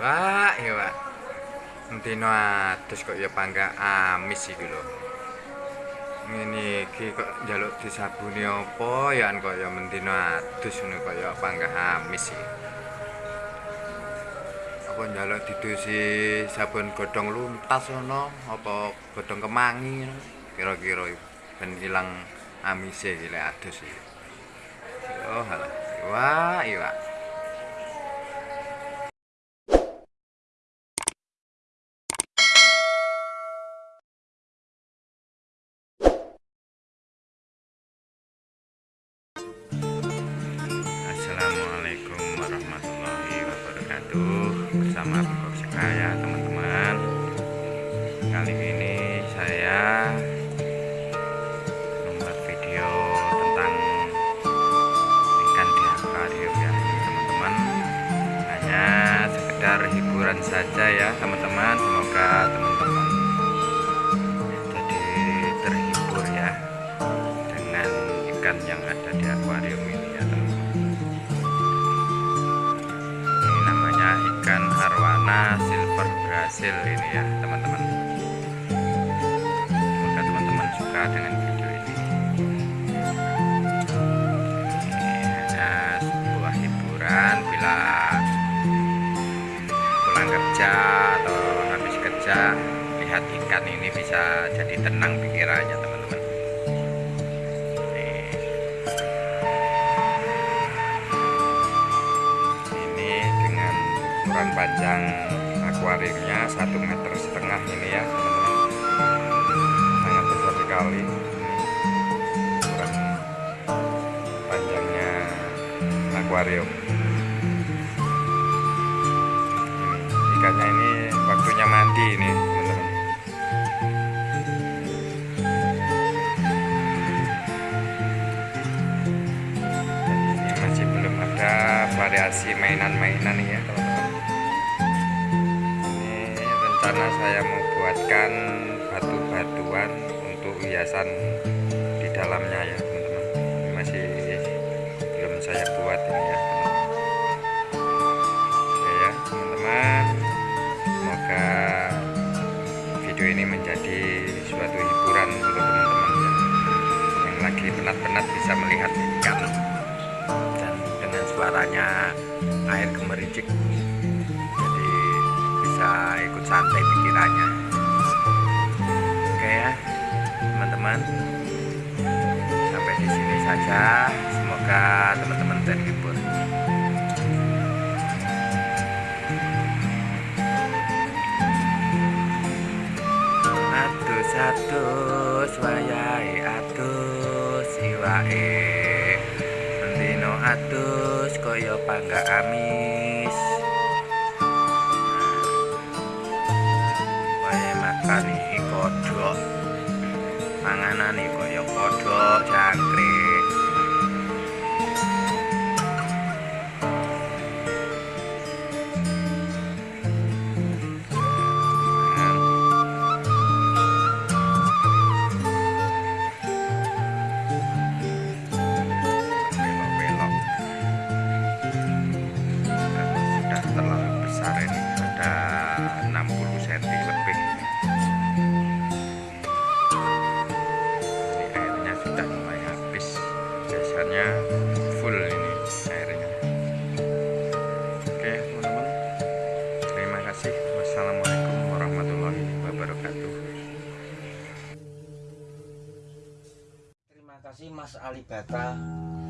Wah, iya, Pak. Entino adus kok ya pangga amis iki lho. Ngene iki kok njaluk disabuni apa ya kok ya mentino adus ngono kok ya pangga amis iki. Apa njaluk didusi sabun godhong luntas ngono apa godhong kemangi kira-kira ben ilang amise lek adus iki. Oh, halah. Wah, iya. Assalamualaikum wabarakatuh Bersama Bebek Sekaya teman-teman. Kali ini arwana silver Brazil ini ya teman-teman. Semoga teman-teman suka dengan video ini. Ini hanya sebuah hiburan bila pulang kerja atau habis kerja lihat ikan ini bisa jadi tenang pikirannya teman-teman ukuran panjang akuariumnya satu meter setengah ini ya teman-teman. Sangat besar sekali. Ukuran panjangnya akuarium. Ikannya ini waktunya mandi ini teman-teman. Ini masih belum ada variasi mainan-mainan ya teman-teman rencana saya mau buatkan batu-batuan untuk hiasan di dalamnya ya teman-teman. Masih belum saya buat ini ya oke ya teman-teman. Semoga video ini menjadi suatu hiburan untuk teman-teman ya. Yang lagi penat-penat bisa melihat ikan dan dengan suaranya air gemericik jadi bisa ikut santai pikirannya. Oke ya teman-teman. Sampai di sini saja. Semoga teman-teman terhibur. Atus atus wayahe atus iwake Dino atus kaya pangga amis Panganane kaya kodhok jangkrik biasanya full ini airnya. Oke teman-teman. Terima kasih. Wassalamualaikum warahmatullahi wabarakatuh. Terima kasih Mas Alibata